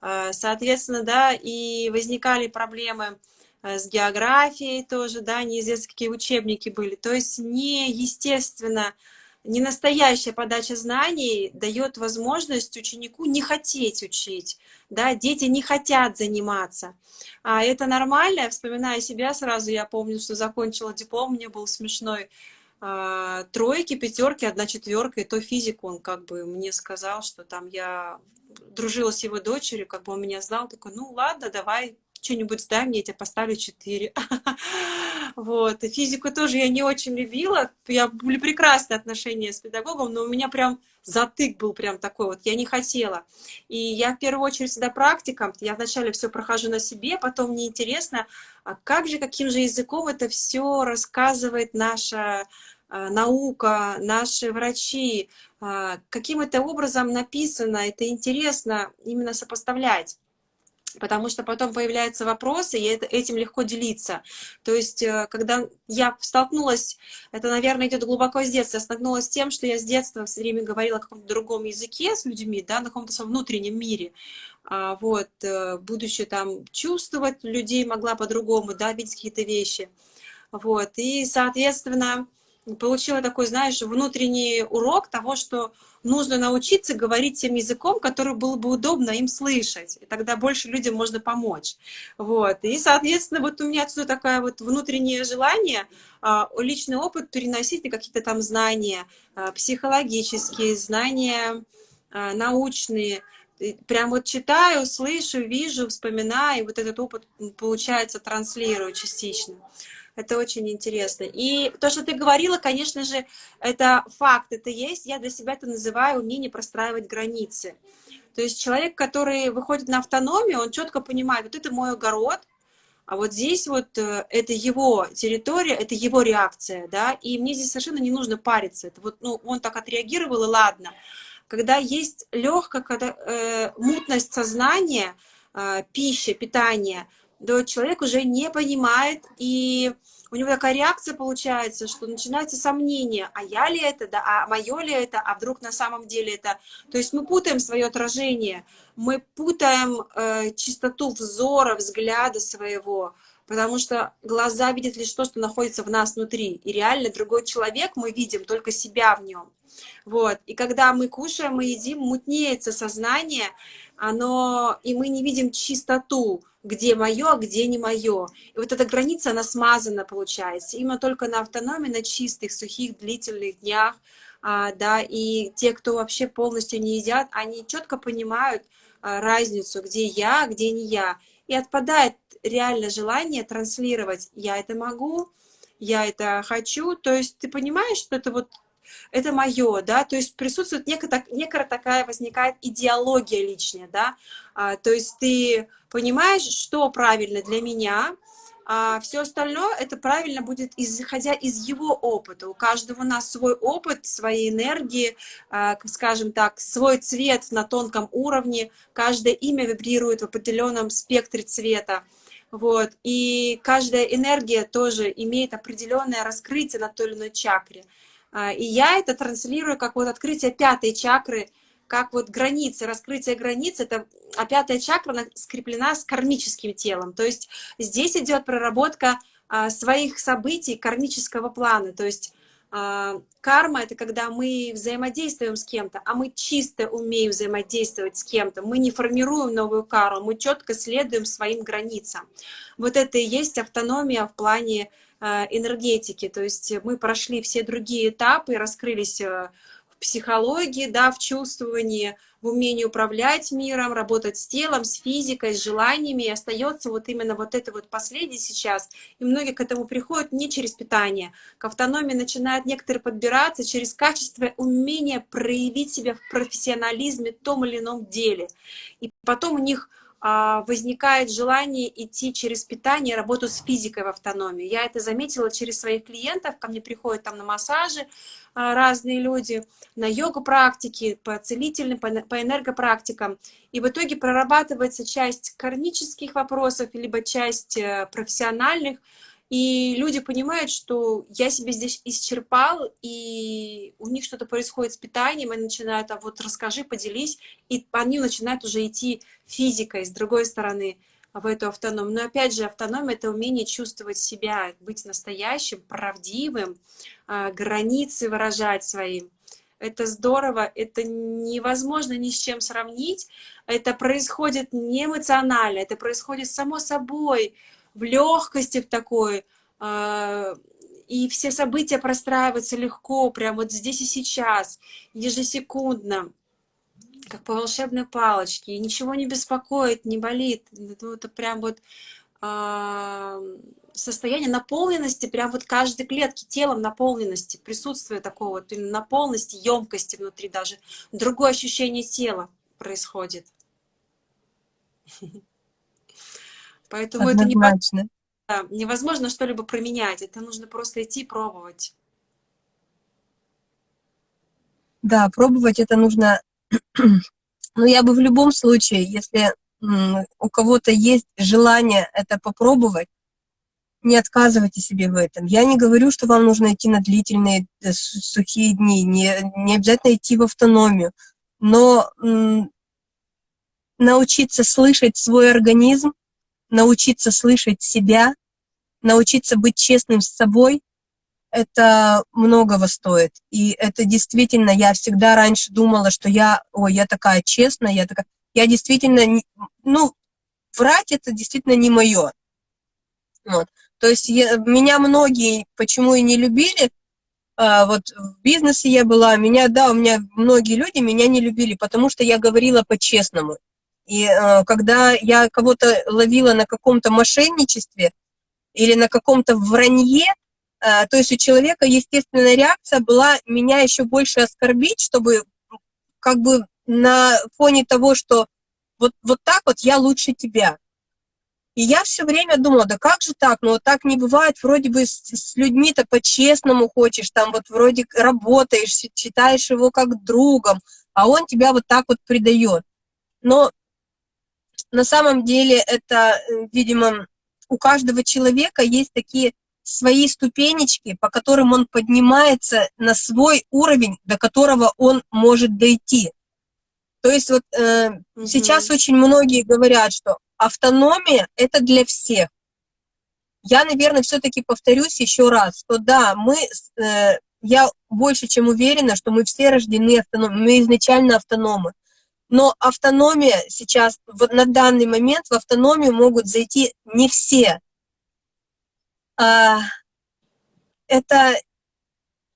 А, соответственно, да, и возникали проблемы Э, с географией тоже, да, неизвестно, какие учебники были. То есть неестественно, не настоящая подача знаний дает возможность ученику не хотеть учить, да, дети не хотят заниматься. А это нормально, вспоминая себя сразу, я помню, что закончила диплом, мне был смешной, а, тройки, пятерки, одна четверка, и то физик, он как бы мне сказал, что там я дружила с его дочерью, как бы он меня знал, такой, ну ладно, давай что-нибудь сдай мне, я тебе поставлю 4. вот. Физику тоже я не очень любила. Я, были прекрасные отношения с педагогом, но у меня прям затык был прям такой вот, я не хотела. И я в первую очередь всегда практиком, я вначале все прохожу на себе, потом мне интересно, а как же, каким же языком это все рассказывает наша а, наука, наши врачи, а, каким это образом написано, это интересно именно сопоставлять потому что потом появляются вопросы, и этим легко делиться. То есть, э, когда я столкнулась, это, наверное, идет глубоко с детства, я столкнулась с тем, что я с детства все время говорила о каком-то другом языке с людьми, да, на каком-то своем внутреннем мире, а, вот, э, будучи там чувствовать людей могла по-другому, да, видеть какие-то вещи, вот, и, соответственно, получила такой, знаешь, внутренний урок того, что нужно научиться говорить тем языком, который было бы удобно им слышать. И тогда больше людям можно помочь. Вот. И, соответственно, вот у меня отсюда такое вот внутреннее желание а, личный опыт переносить на какие-то там знания а, психологические, знания а, научные. Прям вот читаю, слышу, вижу, вспоминаю, и вот этот опыт, получается, транслирую частично. Это очень интересно. И то, что ты говорила, конечно же, это факт, это есть. Я для себя это называю умение простраивать границы. То есть человек, который выходит на автономию, он четко понимает, вот это мой огород, а вот здесь вот э, это его территория, это его реакция, да, и мне здесь совершенно не нужно париться. Это вот, ну, он так отреагировал, и ладно. Когда есть легкая когда, э, мутность сознания, э, пища, питание, да, человек уже не понимает, и у него такая реакция получается, что начинается сомнение, а я ли это, да, а мое ли это, а вдруг на самом деле это. То есть мы путаем свое отражение, мы путаем э, чистоту взора, взгляда своего, потому что глаза видят лишь то, что находится в нас внутри, и реально другой человек мы видим только себя в нем. Вот. И когда мы кушаем, мы едим, мутнеется сознание, оно, и мы не видим чистоту, где мое, а где не мое. И вот эта граница, она смазана, получается. Именно только на автономии, на чистых, сухих, длительных днях, а, да, и те, кто вообще полностью не едят, они четко понимают а, разницу, где я, а где не я. И отпадает реально желание транслировать «я это могу», «я это хочу». То есть ты понимаешь, что это вот это мое, да, то есть присутствует некая, некая такая возникает идеология личная, да, а, то есть ты понимаешь, что правильно для меня, а все остальное это правильно будет, исходя из его опыта. У каждого у нас свой опыт, свои энергии, а, скажем так, свой цвет на тонком уровне, каждое имя вибрирует в определенном спектре цвета. Вот. И каждая энергия тоже имеет определенное раскрытие на той или иной чакре. А, и я это транслирую как вот открытие пятой чакры, как вот границы, раскрытие границ, это, а пятая чакра она скреплена с кармическим телом. То есть здесь идет проработка а, своих событий кармического плана. То есть карма — это когда мы взаимодействуем с кем-то, а мы чисто умеем взаимодействовать с кем-то. Мы не формируем новую карму, мы четко следуем своим границам. Вот это и есть автономия в плане а, энергетики. То есть мы прошли все другие этапы, раскрылись э, психологии, да, в чувствовании, в умении управлять миром, работать с телом, с физикой, с желаниями, и остается вот именно вот это вот последнее сейчас. И многие к этому приходят не через питание. К автономии начинают некоторые подбираться через качество умения проявить себя в профессионализме в том или ином деле. И потом у них возникает желание идти через питание, работу с физикой в автономии. Я это заметила через своих клиентов, ко мне приходят там на массажи а, разные люди, на йогу-практики, по целительным, по энергопрактикам. И в итоге прорабатывается часть кармических вопросов, либо часть э, профессиональных, и люди понимают, что я себе здесь исчерпал, и у них что-то происходит с питанием, и начинают, а вот расскажи, поделись, и они начинают уже идти физикой с другой стороны в эту автономию. Но опять же, автономия — это умение чувствовать себя, быть настоящим, правдивым, а, границы выражать своим. Это здорово, это невозможно ни с чем сравнить. Это происходит не эмоционально, это происходит само собой, в легкости в такой, а, и все события простраиваются легко, прямо вот здесь и сейчас, ежесекундно, как по волшебной палочке, и ничего не беспокоит, не болит. Это, это прям вот э, состояние наполненности, прям вот каждой клетки, телом наполненности, присутствие такого вот наполненности, емкости внутри даже. Другое ощущение тела происходит. Поэтому Однозначно. это не, невозможно что-либо променять. Это нужно просто идти пробовать. Да, пробовать это нужно. Но я бы в любом случае, если у кого-то есть желание это попробовать, не отказывайте себе в этом. Я не говорю, что вам нужно идти на длительные э, сухие дни, не, не обязательно идти в автономию, но научиться слышать свой организм, научиться слышать себя, научиться быть честным с собой, это многого стоит. И это действительно, я всегда раньше думала, что я, ой, я такая честная, я такая... Я действительно, ну, врать это действительно не мое. Вот. То есть я, меня многие почему и не любили, а, вот в бизнесе я была, меня, да, у меня многие люди меня не любили, потому что я говорила по-честному. И э, когда я кого-то ловила на каком-то мошенничестве или на каком-то вранье, э, то есть у человека естественная реакция была меня еще больше оскорбить, чтобы как бы на фоне того, что вот, вот так вот я лучше тебя. И я все время думала, да как же так, ну вот так не бывает, вроде бы с, с людьми-то по-честному хочешь, там вот вроде работаешь, считаешь его как другом, а он тебя вот так вот предает. Но на самом деле это, э, видимо, у каждого человека есть такие свои ступенечки, по которым он поднимается на свой уровень, до которого он может дойти. То есть вот э, угу. сейчас очень многие говорят, что автономия — это для всех. Я, наверное, все-таки повторюсь еще раз, что да, мы, э, я больше чем уверена, что мы все рождены автономными, мы изначально автономы. Но автономия сейчас, вот на данный момент в автономию могут зайти не все. А, это,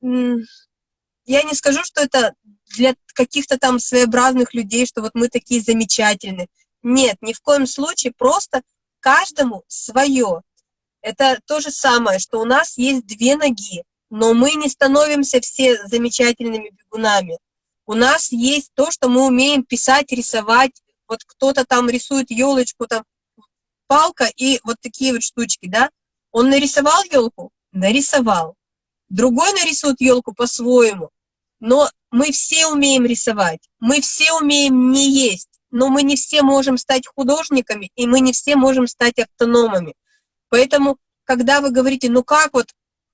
я не скажу, что это для каких-то там своеобразных людей, что вот мы такие замечательные. Нет, ни в коем случае, просто каждому свое. Это то же самое, что у нас есть две ноги, но мы не становимся все замечательными бегунами. У нас есть то, что мы умеем писать, рисовать. Вот кто-то там рисует елочку, там палка и вот такие вот штучки, да? Он нарисовал елку? Нарисовал. Другой нарисует елку по-своему. Но мы все умеем рисовать, мы все умеем не есть, но мы не все можем стать художниками, и мы не все можем стать автономами. Поэтому, когда вы говорите, ну как вот,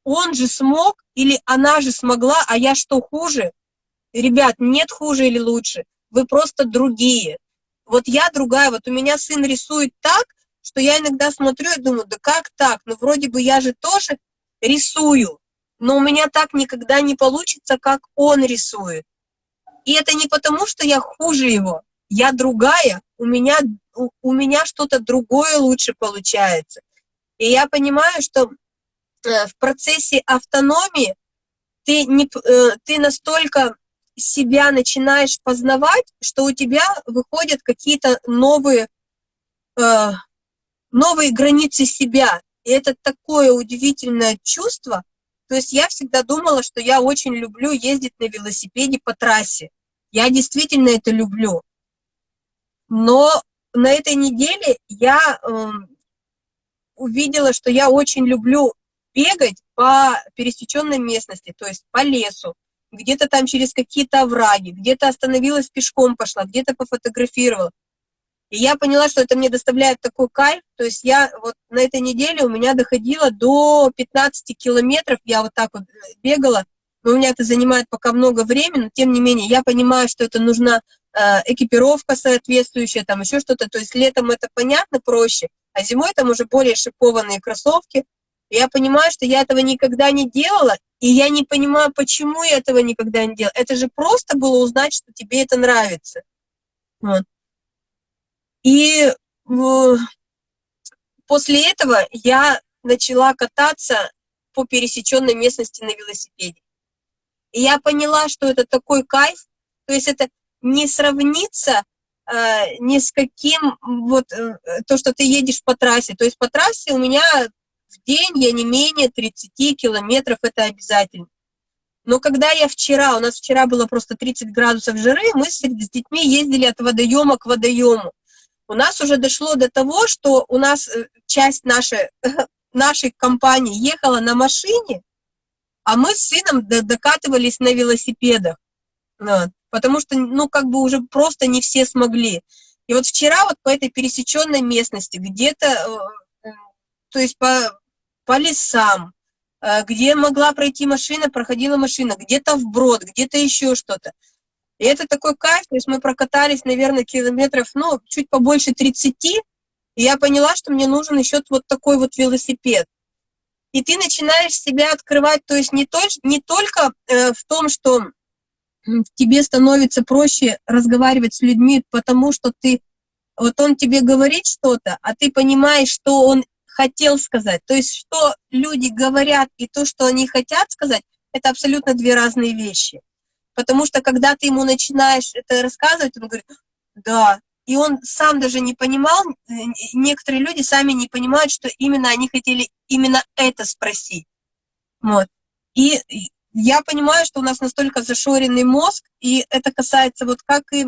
он же смог, или она же смогла, а я что, хуже? Ребят, нет хуже или лучше, вы просто другие. Вот я другая, вот у меня сын рисует так, что я иногда смотрю и думаю, да как так? Ну вроде бы я же тоже рисую, но у меня так никогда не получится, как он рисует. И это не потому, что я хуже его, я другая, у меня, у, у меня что-то другое лучше получается. И я понимаю, что э, в процессе автономии ты, не, э, ты настолько себя начинаешь познавать, что у тебя выходят какие-то новые, э, новые границы себя. И это такое удивительное чувство. То есть я всегда думала, что я очень люблю ездить на велосипеде по трассе. Я действительно это люблю. Но на этой неделе я э, увидела, что я очень люблю бегать по пересеченной местности, то есть по лесу, где-то там через какие-то овраги, где-то остановилась пешком пошла, где-то пофотографировала. И я поняла, что это мне доставляет такой кайф, то есть я вот на этой неделе у меня доходило до 15 километров, я вот так вот бегала, но у меня это занимает пока много времени, но тем не менее я понимаю, что это нужна э, экипировка соответствующая, там еще что-то, то есть летом это понятно проще, а зимой там уже более шипованные кроссовки, я понимаю, что я этого никогда не делала, и я не понимаю, почему я этого никогда не делала. Это же просто было узнать, что тебе это нравится. Вот. И после этого я начала кататься по пересеченной местности на велосипеде. И я поняла, что это такой кайф, то есть это не сравнится э, ни с каким, вот, э, то, что ты едешь по трассе. То есть по трассе у меня в день я не менее 30 километров, это обязательно. Но когда я вчера, у нас вчера было просто 30 градусов жары, мы с, детьми ездили от водоема к водоему. У нас уже дошло до того, что у нас э, часть нашей, нашей компании ехала на машине, а мы с сыном докатывались на велосипедах. Потому что, ну, как бы уже просто не все смогли. И вот вчера вот по этой пересеченной местности, где-то э, то есть по, по лесам, э, где могла пройти машина, проходила машина, где-то вброд, где-то еще что-то. И это такой кайф, то есть мы прокатались, наверное, километров, ну, чуть побольше 30, и я поняла, что мне нужен еще вот такой вот велосипед. И ты начинаешь себя открывать, то есть не, то, не только э, в том, что тебе становится проще разговаривать с людьми, потому что ты, вот он тебе говорит что-то, а ты понимаешь, что он хотел сказать. То есть, что люди говорят и то, что они хотят сказать, это абсолютно две разные вещи. Потому что, когда ты ему начинаешь это рассказывать, он говорит, да, и он сам даже не понимал, некоторые люди сами не понимают, что именно они хотели именно это спросить. Вот. И я понимаю, что у нас настолько зашоренный мозг, и это касается вот как и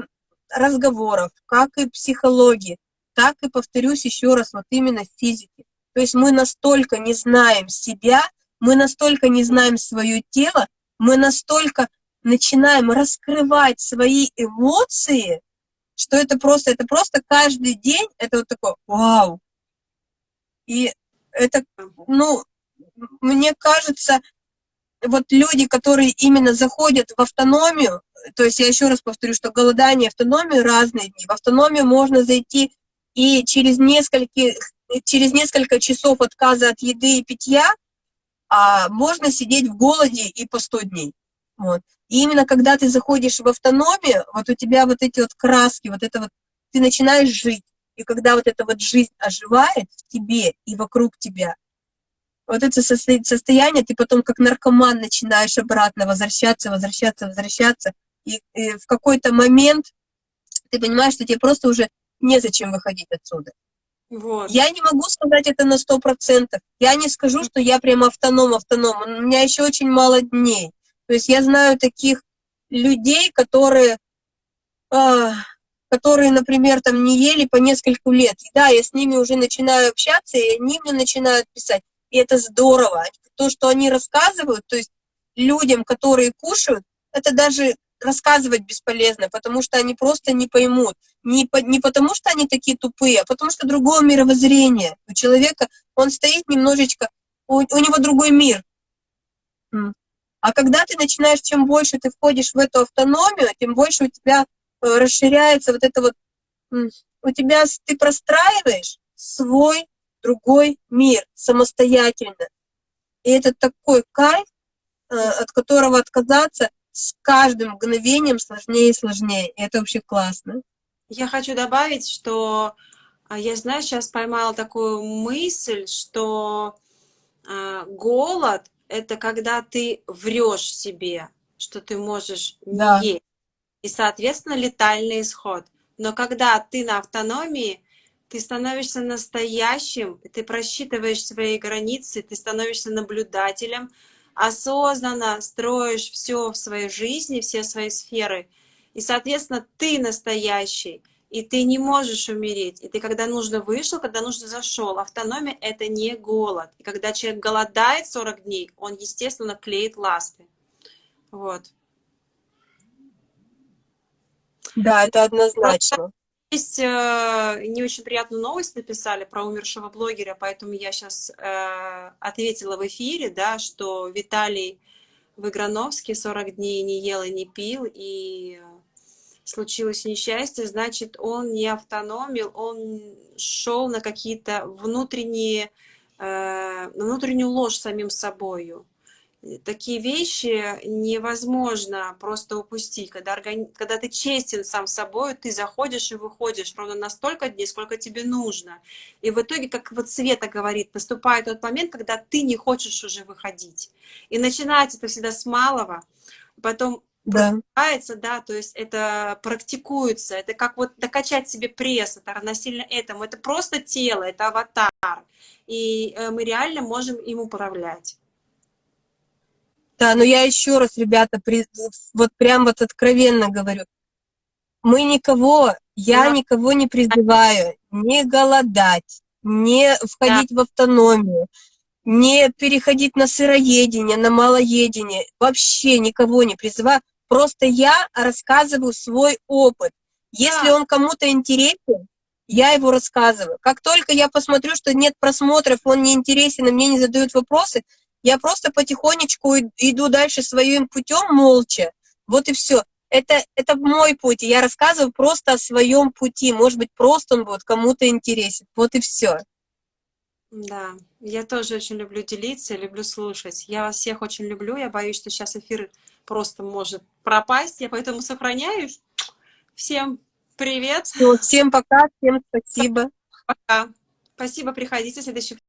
разговоров, как и психологии, так и, повторюсь еще раз, вот именно физики. То есть мы настолько не знаем себя, мы настолько не знаем свое тело, мы настолько начинаем раскрывать свои эмоции, что это просто, это просто каждый день, это вот такое вау. И это, ну, мне кажется, вот люди, которые именно заходят в автономию, то есть я еще раз повторю, что голодание и автономию разные дни. В автономию можно зайти и через несколько, через несколько часов отказа от еды и питья а, можно сидеть в голоде и по 100 дней. Вот. И именно когда ты заходишь в автономию, вот у тебя вот эти вот краски, вот это вот, ты начинаешь жить. И когда вот эта вот жизнь оживает в тебе и вокруг тебя, вот это состояние, ты потом как наркоман начинаешь обратно возвращаться, возвращаться, возвращаться. И, и в какой-то момент ты понимаешь, что тебе просто уже незачем выходить отсюда. Вот. Я не могу сказать это на сто процентов. Я не скажу, что я прям автоном-автоном. У меня еще очень мало дней. То есть я знаю таких людей, которые, э, которые, например, там не ели по несколько лет. И да, я с ними уже начинаю общаться, и они мне начинают писать. И это здорово. То, что они рассказывают, то есть людям, которые кушают, это даже рассказывать бесполезно, потому что они просто не поймут. Не, по, не потому, что они такие тупые, а потому что другое мировоззрение. У человека, он стоит немножечко, у, у него другой мир. А когда ты начинаешь, чем больше ты входишь в эту автономию, тем больше у тебя э, расширяется вот это вот, у тебя, ты простраиваешь свой другой мир самостоятельно. И это такой кайф, от которого отказаться с каждым мгновением сложнее и сложнее. И это вообще классно. Я хочу добавить, что а, я, знаешь, сейчас поймала такую мысль, что э, голод — это когда ты врешь себе, что ты можешь не да. есть. И, соответственно, летальный исход. Но когда ты на автономии, ты становишься настоящим, ты просчитываешь свои границы, ты становишься наблюдателем, осознанно строишь все в своей жизни, все свои сферы, и, соответственно, ты настоящий, и ты не можешь умереть. И ты, когда нужно, вышел, когда нужно, зашел. Автономия — это не голод. И когда человек голодает 40 дней, он, естественно, клеит ласты. Вот. Да, это однозначно. Есть э, не очень приятную новость написали про умершего блогера, поэтому я сейчас э, ответила в эфире, да, что Виталий Выграновский 40 дней не ел и не пил, и случилось несчастье, значит, он не автономил, он шел на какие-то внутренние, э, внутреннюю ложь самим собою такие вещи невозможно просто упустить. Когда, органи... когда ты честен сам собой, ты заходишь и выходишь ровно настолько дней, сколько тебе нужно. И в итоге, как вот Света говорит, наступает тот момент, когда ты не хочешь уже выходить. И начинается это всегда с малого, потом да. да, то есть это практикуется, это как вот докачать себе пресс, это равносильно этому, это просто тело, это аватар, и э, мы реально можем им управлять. Да, но я еще раз, ребята, при, вот прям вот откровенно говорю, мы никого, я да. никого не призываю не голодать, не входить да. в автономию, не переходить на сыроедение, на малоедение, вообще никого не призываю, просто я рассказываю свой опыт. Если да. он кому-то интересен, я его рассказываю. Как только я посмотрю, что нет просмотров, он не интересен, и мне не задают вопросы, я просто потихонечку иду дальше своим путем молча. Вот и все. Это, это мой путь, я рассказываю просто о своем пути. Может быть, просто он будет кому-то интересен. Вот и все. Да, я тоже очень люблю делиться, люблю слушать. Я вас всех очень люблю. Я боюсь, что сейчас эфир просто может пропасть. Я поэтому сохраняюсь. Всем привет. Все, всем пока, всем спасибо. Пока. Спасибо, приходите в следующий